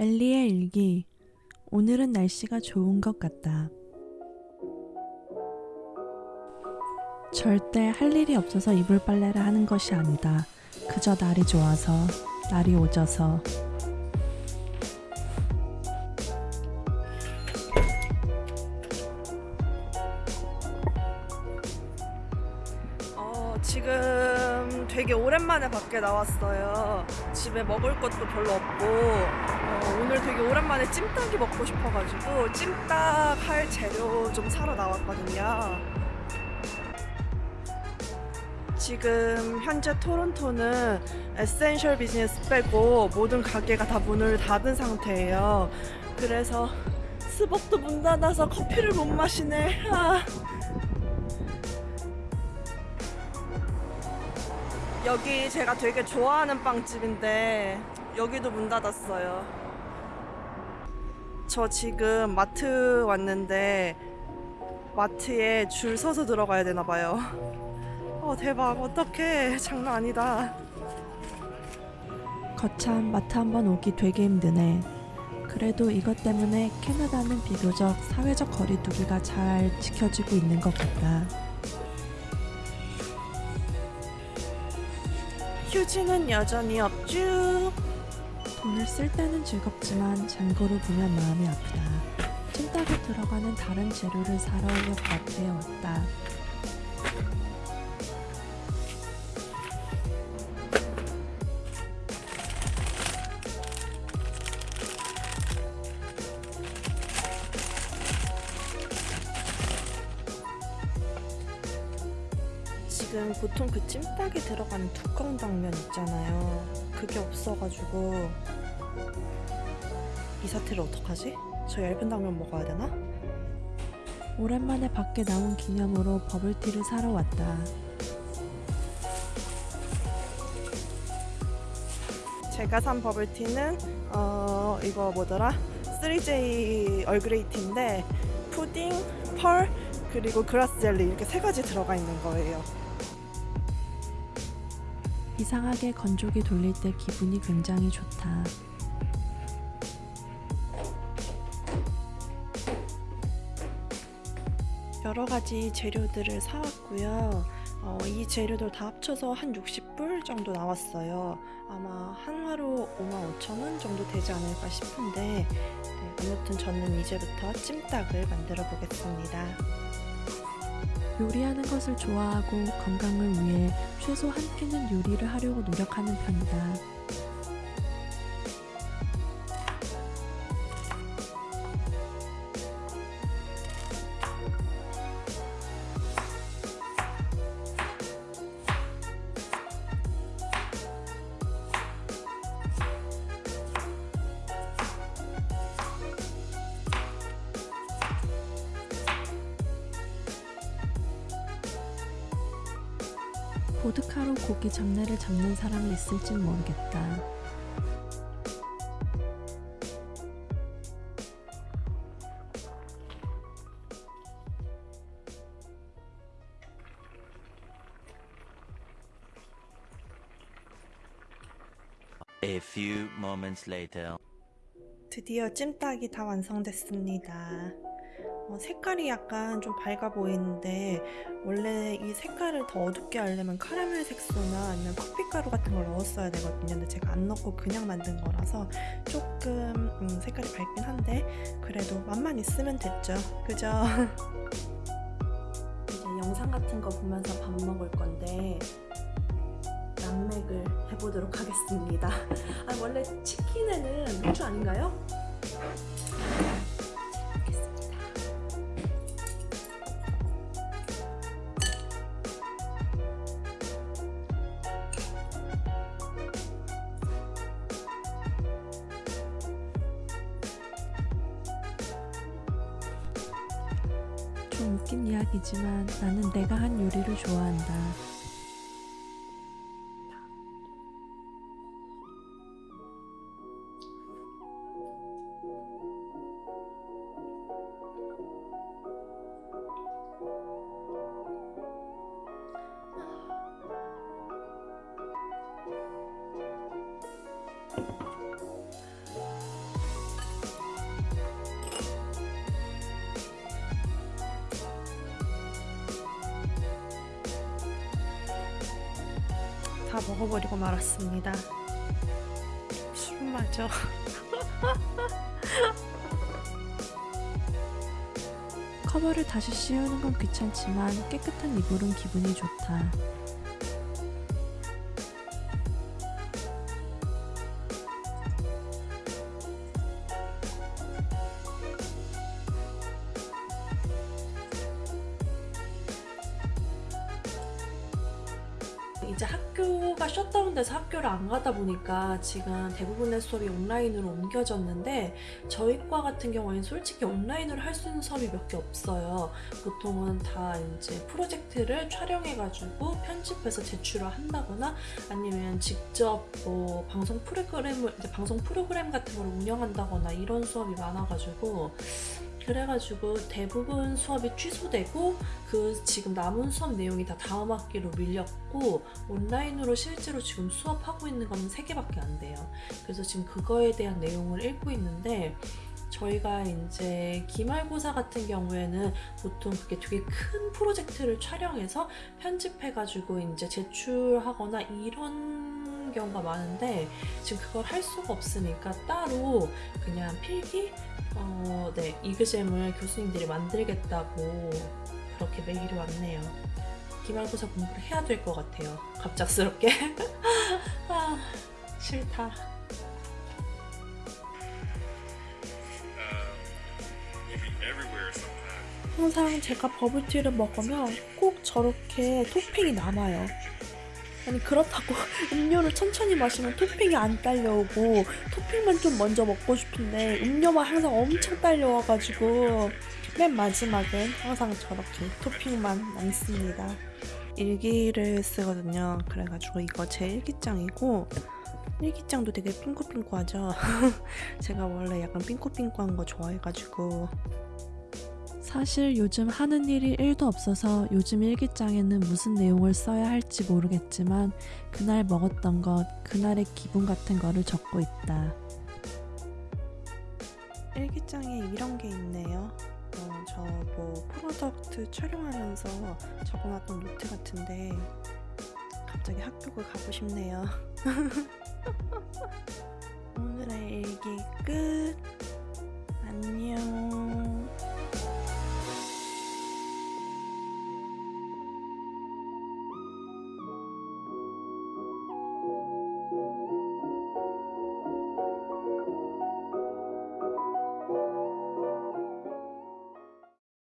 엘리의 일기. 오늘은 날씨가 좋은 것 같다. 절대 할 일이 없어서 이불 빨래를 하는 것이 아니다. 그저 날이 좋아서, 날이 오져서. 되게 오랜만에 밖에 나왔어요. 집에 먹을 것도 별로 없고, 어, 오늘 되게 오랜만에 찜닭이 먹고 싶어가지고, 찜닭 할 재료 좀 사러 나왔거든요. 지금 현재 토론토는 essential 비즈니스 빼고 모든 가게가 다 문을 닫은 상태예요. 그래서 스벅도 문 닫아서 커피를 못 마시네. 아. 여기 제가 되게 좋아하는 빵집인데 여기도 문 닫았어요. 저 지금 마트 왔는데 마트에 줄 서서 들어가야 되나 봐요. 어 대박 어떡해 장난 아니다. 거참 마트 한번 오기 되게 힘드네. 그래도 이것 때문에 캐나다는 비교적 사회적 거리두기가 잘 지켜지고 있는 것 같다. 휴지는 여전히 없쥬. 돈을 쓸 때는 즐겁지만 잔고를 보면 마음이 아프다. 찜닭에 들어가는 다른 재료를 사러 마트에 왔다. 지금 보통 그 찜닭에 들어가는 두꺼운 당면 있잖아요. 그게 없어가지고 이 사태를 어떡하지? 저 얇은 당면 먹어야 되나? 오랜만에 밖에 나온 기념으로 버블티를 사러 왔다. 제가 산 버블티는 어 이거 뭐더라? 3J 얼그레이티인데 푸딩, 펄 그리고 그라스 젤리 이렇게 세 가지 들어가 있는 거예요. 이상하게 건조기 돌릴 때 기분이 굉장히 좋다. 여러 가지 재료들을 사왔고요. 어, 이 재료들 다 합쳐서 한 60불 정도 나왔어요. 아마 한화로 55,000원 정도 되지 않을까 싶은데 네, 아무튼 저는 이제부터 찜닭을 만들어 보겠습니다. 요리하는 것을 좋아하고 건강을 위해 최소 한 끼는 요리를 하려고 노력하는 편이다. 보드카로 고기 잡내를 잡는 사람이 있을진 모르겠다. A few moments later. 드디어 찜닭이 다 완성됐습니다. 어, 색깔이 약간 좀 밝아 보이는데 원래 이 색깔을 더 어둡게 하려면 카라멜 색소나 아니면 커피가루 같은 걸 넣었어야 되거든요. 근데 제가 안 넣고 그냥 만든 거라서 조금 음, 색깔이 밝긴 한데 그래도 맛만 있으면 됐죠. 그죠? 이제 영상 같은 거 보면서 밥 먹을 건데 남맥을 해보도록 하겠습니다. 아 원래 치킨에는 맥주 아닌가요? 좀 웃긴 이야기지만 나는 내가 한 요리를 좋아한다. 먹어버리고 말았습니다. 술 마저. 커버를 다시 씌우는 건 귀찮지만 깨끗한 이불은 기분이 좋다. 이제 학교가 셧다운돼서 학교를 안 가다 보니까 지금 대부분의 수업이 온라인으로 옮겨졌는데 저희 과 같은 경우에는 솔직히 온라인으로 할 수 있는 수업이 몇 개 없어요. 보통은 다 이제 프로젝트를 촬영해가지고 편집해서 제출을 한다거나 아니면 직접 뭐 방송 프로그램을 방송 프로그램 같은 걸 운영한다거나 이런 수업이 많아가지고 그래가지고 대부분 수업이 취소되고 그 지금 남은 수업 내용이 다 다음 학기로 밀렸고 온라인으로 실제로 지금 수업하고 있는 건 3개밖에 안 돼요. 그래서 지금 그거에 대한 내용을 읽고 있는데 저희가 이제 기말고사 같은 경우에는 보통 그게 되게 큰 프로젝트를 촬영해서 편집해가지고 이제 제출하거나 이런 경우가 많은데 지금 그걸 할 수가 없으니까 따로 그냥 필기 어, 네, 이그잼을 교수님들이 만들겠다고 그렇게 메일이 왔네요. 기말고사 공부를 해야 될 것 같아요. 갑작스럽게. 아, 싫다. 항상 제가 버블티를 먹으면 꼭 저렇게 토핑이 남아요. 아니 그렇다고 음료를 천천히 마시면 토핑이 안 딸려오고 토핑만 좀 먼저 먹고 싶은데 음료만 항상 엄청 딸려와가지고 맨 마지막엔 항상 저렇게 토핑만 남습니다. 일기를 쓰거든요. 그래가지고 이거 제 일기장이고 일기장도 되게 핑크핑크하죠. 제가 원래 약간 핑크핑크한 거 좋아해가지고 사실 요즘 하는 일이 1도 없어서 요즘 일기장에는 무슨 내용을 써야 할지 모르겠지만 그날 먹었던 것, 그날의 기분 같은 거를 적고 있다. 일기장에 이런 게 있네요. 어, 저 뭐 product 촬영하면서 적어놨던 노트 같은데 갑자기 학교가 가고 싶네요. 오늘의 일기 끝. 안녕.